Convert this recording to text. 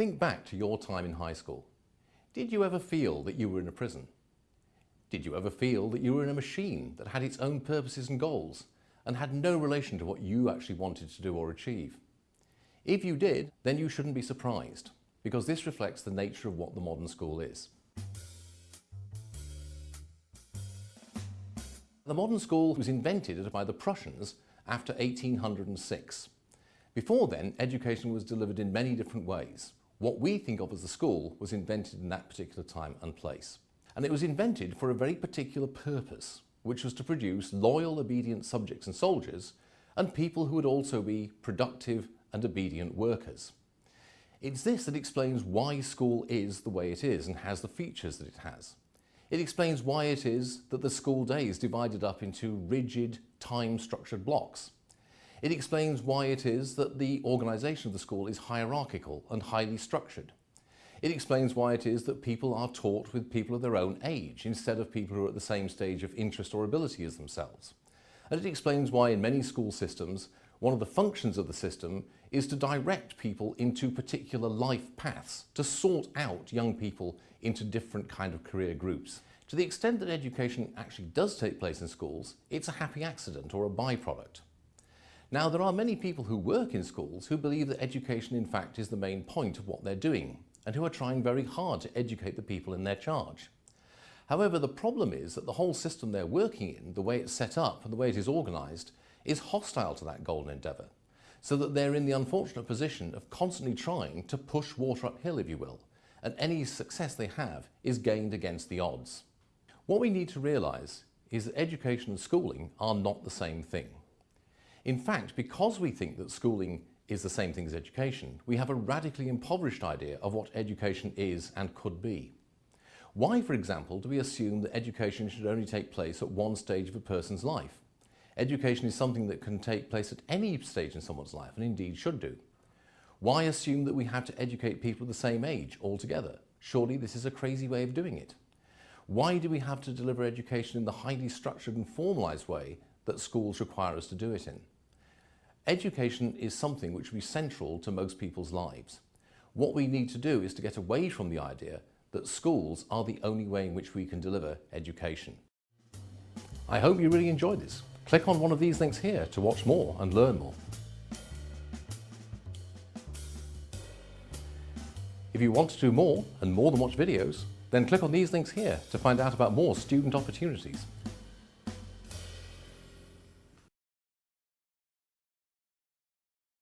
Think back to your time in high school. Did you ever feel that you were in a prison? Did you ever feel that you were in a machine that had its own purposes and goals and had no relation to what you actually wanted to do or achieve? If you did, then you shouldn't be surprised because this reflects the nature of what the modern school is. The modern school was invented by the Prussians after 1806. Before then, education was delivered in many different ways. What we think of as the school was invented in that particular time and place. And it was invented for a very particular purpose, which was to produce loyal, obedient subjects and soldiers, and people who would also be productive and obedient workers. It's this that explains why school is the way it is and has the features that it has. It explains why it is that the school day is divided up into rigid, time-structured blocks. It explains why it is that the organisation of the school is hierarchical and highly structured. It explains why it is that people are taught with people of their own age instead of people who are at the same stage of interest or ability as themselves. And it explains why in many school systems, one of the functions of the system is to direct people into particular life paths, to sort out young people into different kind of career groups. To the extent that education actually does take place in schools, it's a happy accident or a byproduct. Now, there are many people who work in schools who believe that education, in fact, is the main point of what they're doing and who are trying very hard to educate the people in their charge. However, the problem is that the whole system they're working in, the way it's set up and the way it is organised, is hostile to that golden endeavour, so that they're in the unfortunate position of constantly trying to push water uphill, if you will, and any success they have is gained against the odds. What we need to realise is that education and schooling are not the same thing. In fact, because we think that schooling is the same thing as education, we have a radically impoverished idea of what education is and could be. Why, for example, do we assume that education should only take place at one stage of a person's life? Education is something that can take place at any stage in someone's life and indeed should do. Why assume that we have to educate people the same age altogether? Surely this is a crazy way of doing it. Why do we have to deliver education in the highly structured and formalised way that schools require us to do it in? Education is something which will be central to most people's lives. What we need to do is to get away from the idea that schools are the only way in which we can deliver education. I hope you really enjoyed this. Click on one of these links here to watch more and learn more. If you want to do more and more than watch videos, then click on these links here to find out about more student opportunities